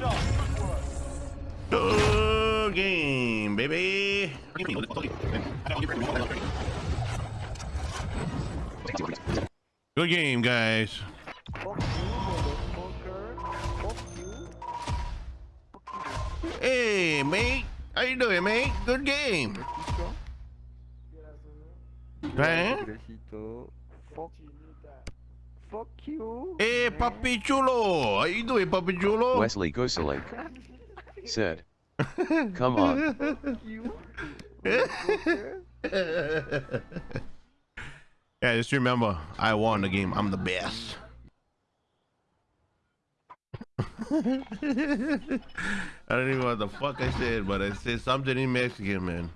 Good game, baby. Good game, guys. Hey, mate. How you doing, mate? Good game. Right? Besito. Fuck. Fuck you. Hey, Papi Chulo. How you doing, Papi Chulo? Wesley Goselake said, Come on. Fuck you. motherfucker. yeah, just remember, I won the game. I'm the best. I don't even know what the fuck I said, but I said something in Mexican, man.